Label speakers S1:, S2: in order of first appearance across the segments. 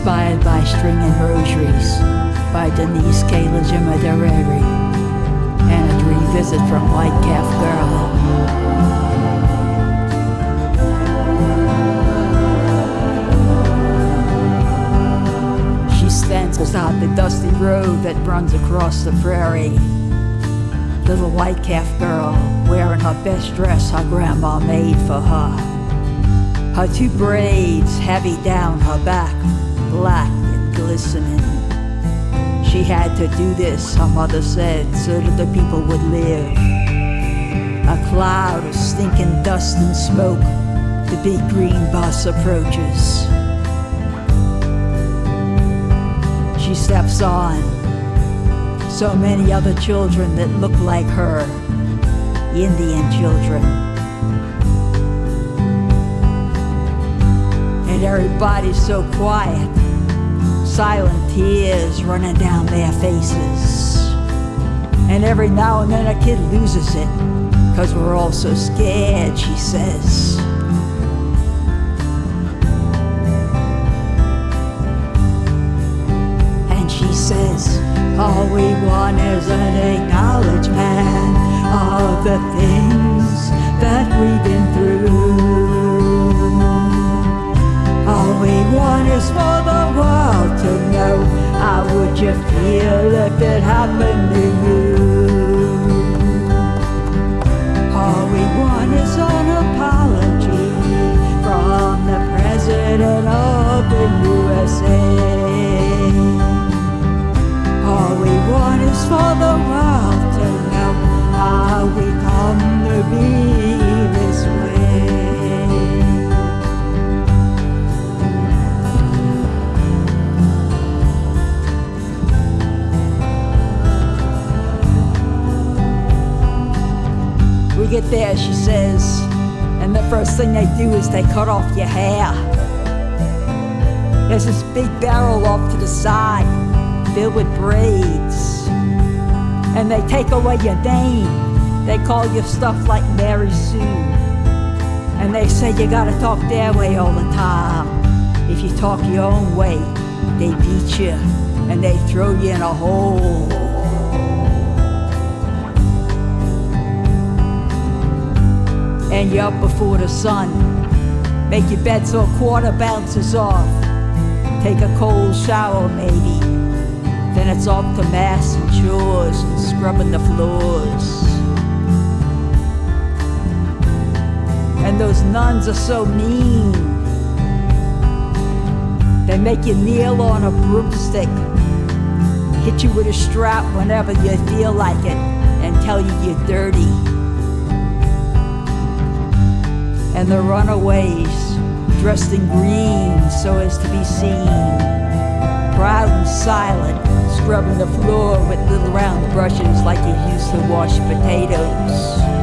S1: Inspired by Stringing Rosaries by Denise K. Lajimodiere and a dream visit from White Calf Girl. She stands beside the dusty road that runs across the prairie. Little white calf girl wearing her best dress her grandma made for her. Her two braids heavy down her back, black and glistening. She had to do this, her mother said, so that the people would live. A cloud of stinking dust and smoke, the big green bus approaches. She steps on. So many other children that look like her, Indian children. Everybody's so quiet, silent tears running down their faces. And every now and then a kid loses it, cause we're all so scared, she says. And she says, All we want is an acknowledgement of the things that we've been you feel if it happened there, she says, and the first thing they do is they cut off your hair. There's this big barrel off to the side, filled with braids. And they take away your name. They call you stuff like Mary Sue. And they say you gotta talk their way all the time. If you talk your own way, they beat you and they throw you in a hole. And you're up before the sun. Make your bed so a quarter bounces off. Take a cold shower, maybe. Then it's off to mass and chores and scrubbing the floors. And those nuns are so mean. They make you kneel on a broomstick, hit you with a strap whenever you feel like it, and tell you you're dirty and the runaways dressed in green so as to be seen. Proud and silent, scrubbing the floor with little round brushes like you used to wash potatoes.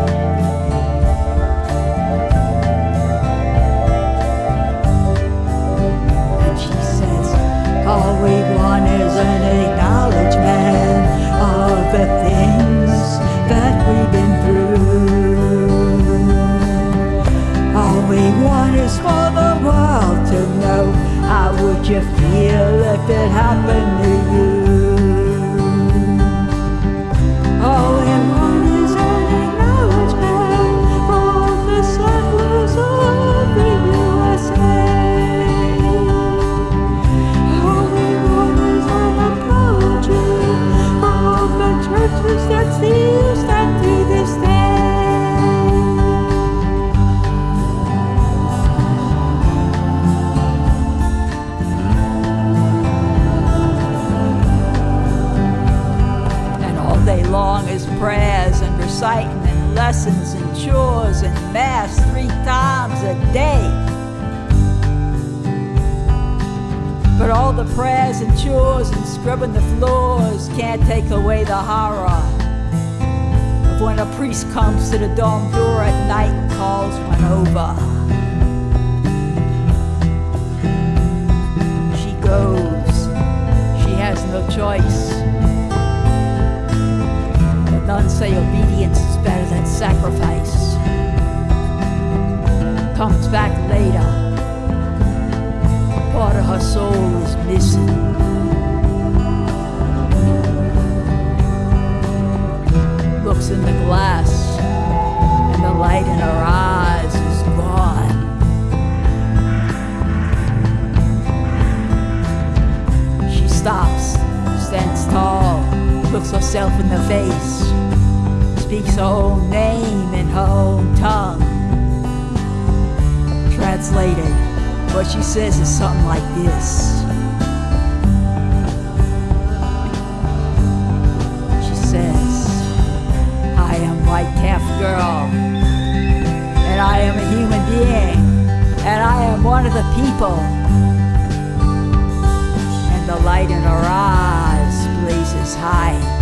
S1: Is for the world to know. How would you feel if it happened lessons and chores and mass three times a day. But all the prayers and chores and scrubbing the floors can't take away the horror of when a priest comes to the dorm door at night and calls one over. She goes. She has no choice. The nuns say obedience is than sacrifice. Comes back later. Part of her soul is missing. Looks in the glass, and the light in her eyes is gone. She stops, stands tall, looks herself in the face, speaks her own name in her own tongue. Translated, what she says is something like this. She says, I am White Calf Girl, and I am a human being, and I am one of the people. And the light in her eyes blazes high.